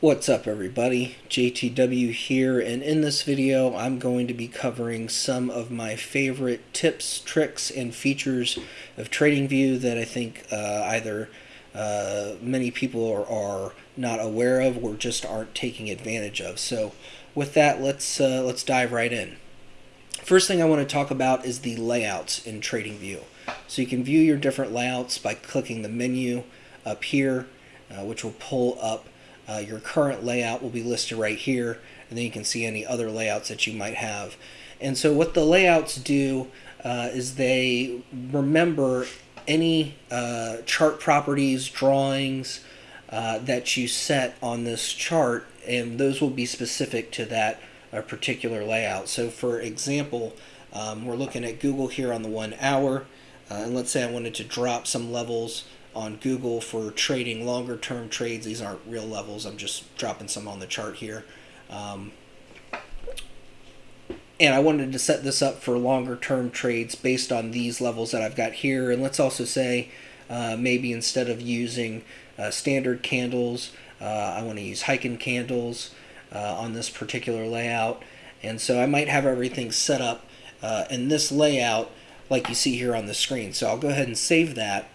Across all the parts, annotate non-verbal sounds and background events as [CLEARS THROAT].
What's up everybody, JTW here and in this video I'm going to be covering some of my favorite tips, tricks, and features of TradingView that I think uh, either uh, many people are, are, not aware of or just aren't taking advantage of. So with that let's, uh, let's dive right in. First thing I want to talk about is the layouts in TradingView. So you can view your different layouts by clicking the menu up here uh, which will pull up uh, your current layout will be listed right here, and then you can see any other layouts that you might have. And so what the layouts do uh, is they remember any uh, chart properties, drawings uh, that you set on this chart, and those will be specific to that uh, particular layout. So for example, um, we're looking at Google here on the one hour, uh, and let's say I wanted to drop some levels on Google for trading longer term trades. These aren't real levels. I'm just dropping some on the chart here. Um, and I wanted to set this up for longer term trades based on these levels that I've got here. And let's also say uh, maybe instead of using uh, standard candles, uh, I want to use Heiken candles uh, on this particular layout. And so I might have everything set up uh, in this layout like you see here on the screen. So I'll go ahead and save that.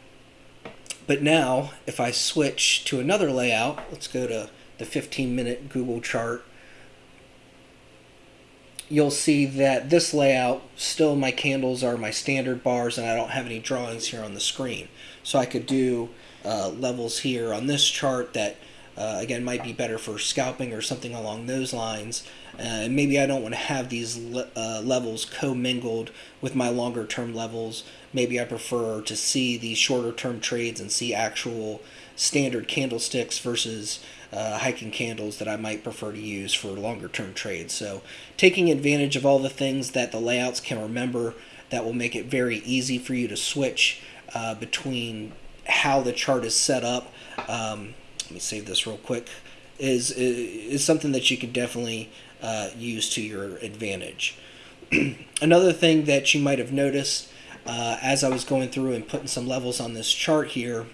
But now, if I switch to another layout, let's go to the 15 minute Google chart, you'll see that this layout, still my candles are my standard bars and I don't have any drawings here on the screen. So I could do uh, levels here on this chart that uh, again might be better for scalping or something along those lines. Uh, and maybe I don't want to have these le uh, levels commingled with my longer term levels. Maybe I prefer to see these shorter term trades and see actual standard candlesticks versus uh, Heiken candles that I might prefer to use for longer term trades. So taking advantage of all the things that the layouts can remember that will make it very easy for you to switch uh, between how the chart is set up um, me save this real quick, is, is something that you could definitely uh, use to your advantage. [CLEARS THROAT] Another thing that you might have noticed uh, as I was going through and putting some levels on this chart here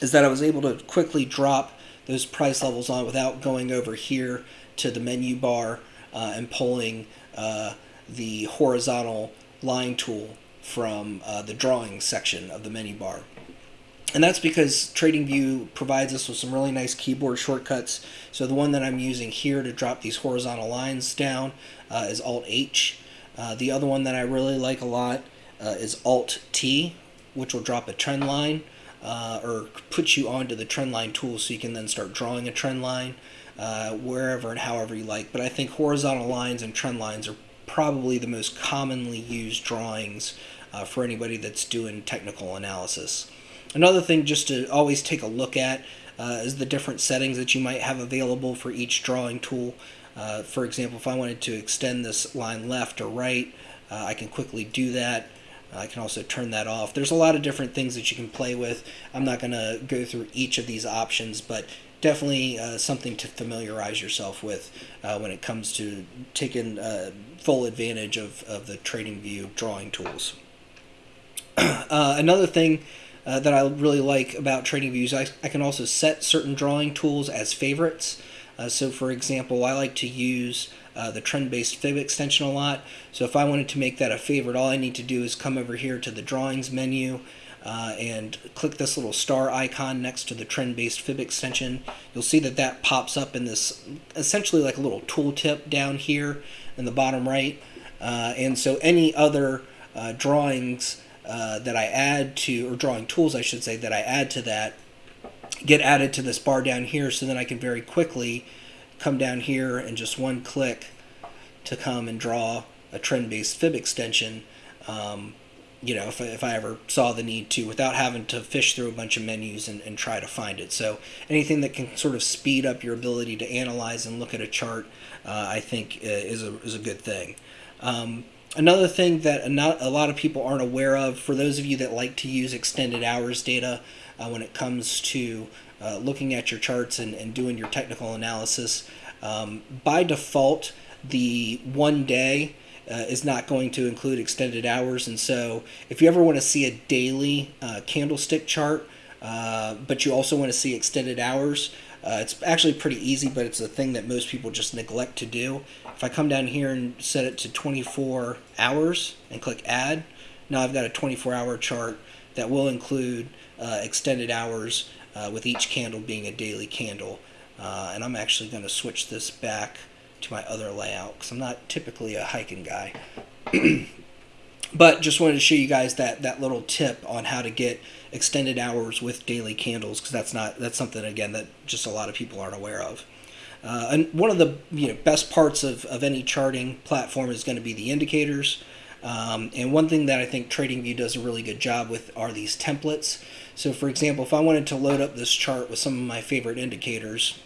is that I was able to quickly drop those price levels on without going over here to the menu bar uh, and pulling uh, the horizontal line tool from uh, the drawing section of the menu bar. And that's because TradingView provides us with some really nice keyboard shortcuts. So the one that I'm using here to drop these horizontal lines down uh, is Alt-H. Uh, the other one that I really like a lot uh, is Alt-T, which will drop a trend line uh, or put you onto the trend line tool so you can then start drawing a trend line uh, wherever and however you like. But I think horizontal lines and trend lines are probably the most commonly used drawings uh, for anybody that's doing technical analysis. Another thing just to always take a look at uh, is the different settings that you might have available for each drawing tool. Uh, for example, if I wanted to extend this line left or right, uh, I can quickly do that. I can also turn that off. There's a lot of different things that you can play with. I'm not going to go through each of these options, but definitely uh, something to familiarize yourself with uh, when it comes to taking uh, full advantage of, of the TradingView drawing tools. [CLEARS THROAT] Uh, another thing uh, that I really like about TradingViews. I, I can also set certain drawing tools as favorites. Uh, so for example, I like to use uh, the trend-based fib extension a lot. So if I wanted to make that a favorite, all I need to do is come over here to the drawings menu uh, and click this little star icon next to the trend-based fib extension. You'll see that that pops up in this essentially like a little tooltip down here in the bottom right. Uh, and so any other uh, drawings uh, that I add to, or drawing tools I should say, that I add to that get added to this bar down here so then I can very quickly come down here and just one click to come and draw a trend-based fib extension um, you know if I, if I ever saw the need to without having to fish through a bunch of menus and, and try to find it. So anything that can sort of speed up your ability to analyze and look at a chart uh, I think uh, is a, is a good thing. Um, Another thing that not a lot of people aren't aware of, for those of you that like to use extended hours data uh, when it comes to uh, looking at your charts and, and doing your technical analysis, um, by default, the one day uh, is not going to include extended hours. And so if you ever want to see a daily uh, candlestick chart, uh, but you also want to see extended hours, Uh, it's actually pretty easy, but it's a thing that most people just neglect to do. If I come down here and set it to 24 hours and click add, now I've got a 24 hour chart that will include uh, extended hours uh, with each candle being a daily candle. Uh, and I'm actually going to switch this back to my other layout because I'm not typically a hiking guy. [CLEARS THROAT] but just wanted to show you guys that, that little tip on how to get extended hours with daily candles because that's not that's something again that just a lot of people aren't aware of. Uh, and one of the you know best parts of, of any charting platform is going to be the indicators. Um, and one thing that I think TradingView does a really good job with are these templates. So for example, if I wanted to load up this chart with some of my favorite indicators,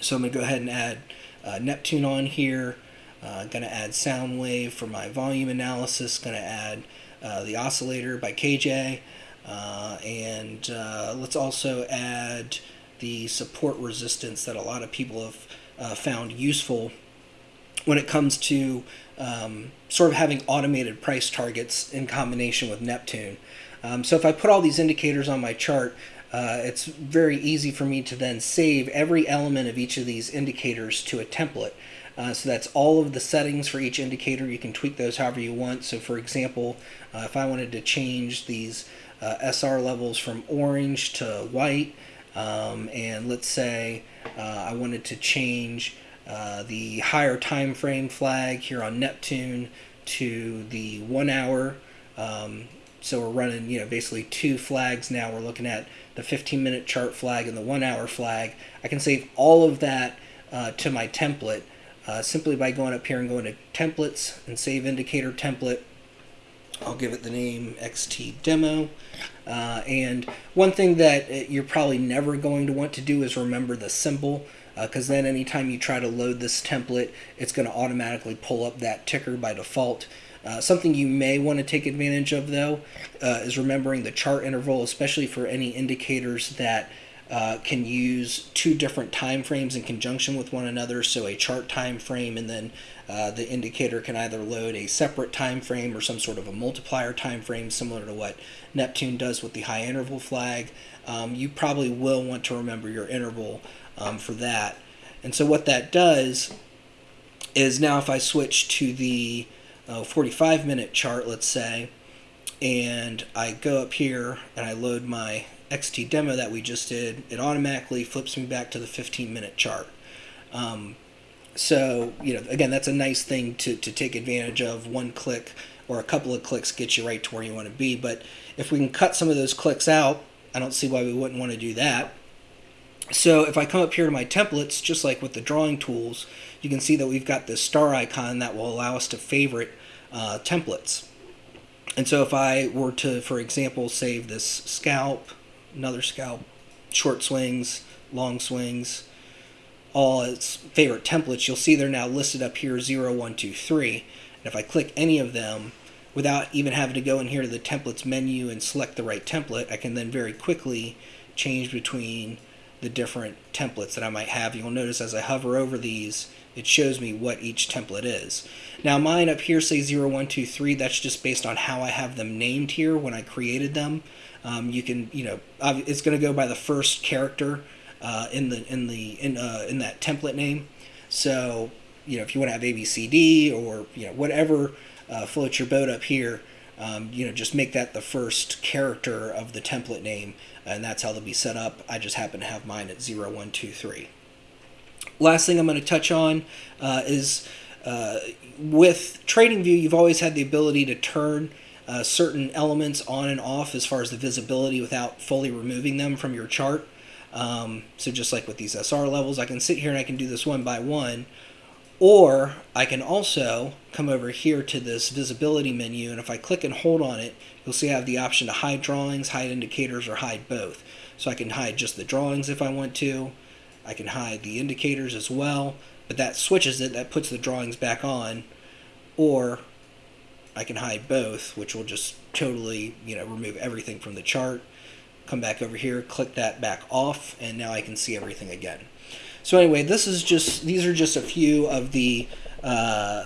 so I'm going to go ahead and add uh, Neptune on here. Uh, to add Soundwave for my volume analysis. Going to add uh, the oscillator by KJ. Uh, and uh, let's also add the support resistance that a lot of people have uh, found useful when it comes to um, sort of having automated price targets in combination with Neptune. Um, so if I put all these indicators on my chart, uh, it's very easy for me to then save every element of each of these indicators to a template. Uh, so that's all of the settings for each indicator. You can tweak those however you want. So for example, uh, if I wanted to change these uh, SR levels from orange to white. Um, and let's say uh, I wanted to change uh, the higher time frame flag here on Neptune to the one hour. Um, so we're running, you know, basically two flags now. We're looking at the 15 minute chart flag and the one hour flag. I can save all of that to my template uh, simply by going up here and going to templates and save indicator template I'll give it the name XT Demo. Uh, and one thing that you're probably never going to want to do is remember the symbol because uh, then anytime you try to load this template, it's going to automatically pull up that ticker by default. Uh, something you may want to take advantage of though uh, is remembering the chart interval, especially for any indicators that uh, can use two different time frames in conjunction with one another. So a chart time frame and then uh, the indicator can either load a separate time frame or some sort of a multiplier time frame similar to what Neptune does with the high interval flag. Um, you probably will want to remember your interval um, for that. And so what that does is now if I switch to the uh, 45 minute chart, let's say, and I go up here and I load my XT demo that we just did, it automatically flips me back to the 15 minute chart. Um, so, you know, again, that's a nice thing to, to take advantage of. One click or a couple of clicks gets you right to where you want to be. But if we can cut some of those clicks out, I don't see why we wouldn't want to do that. So if I come up here to my templates, just like with the drawing tools, you can see that we've got this star icon that will allow us to favorite uh, templates. And so if I were to, for example, save this scalp, another scalp, short swings, long swings, all its favorite templates, you'll see they're now listed up here 0, 1, 2, 3. And if I click any of them, without even having to go in here to the templates menu and select the right template, I can then very quickly change between the different templates that I might have. You'll notice as I hover over these, it shows me what each template is. Now mine up here say 0, 1, 2, 3. That's just based on how I have them named here when I created them. Um, you can, you know, it's going to go by the first character uh, in the in the in uh, in that template name. So you know if you want to have ABCD or you know whatever uh, floats your boat up here, um, you know just make that the first character of the template name, and that's how they'll be set up. I just happen to have mine at zero one two three. Last thing I'm going to touch on uh, is uh, with TradingView, you've always had the ability to turn uh, certain elements on and off as far as the visibility without fully removing them from your chart. Um, so just like with these SR levels, I can sit here and I can do this one by one. Or I can also come over here to this visibility menu, and if I click and hold on it, you'll see I have the option to hide drawings, hide indicators, or hide both. So I can hide just the drawings if I want to. I can hide the indicators as well, but that switches it, that puts the drawings back on. Or I can hide both, which will just totally, you know, remove everything from the chart come back over here, click that back off, and now I can see everything again. So anyway, this is just these are just a few of the uh,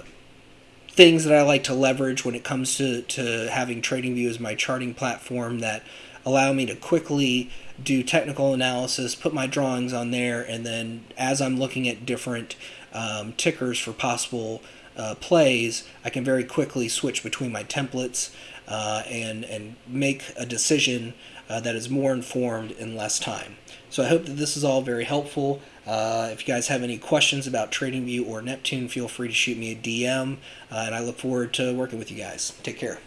things that I like to leverage when it comes to, to having TradingView as my charting platform that allow me to quickly do technical analysis, put my drawings on there, and then as I'm looking at different um, tickers for possible uh, plays, I can very quickly switch between my templates uh, and and make a decision uh, that is more informed in less time. So I hope that this is all very helpful. Uh, if you guys have any questions about TradingView or Neptune, feel free to shoot me a DM, uh, and I look forward to working with you guys. Take care.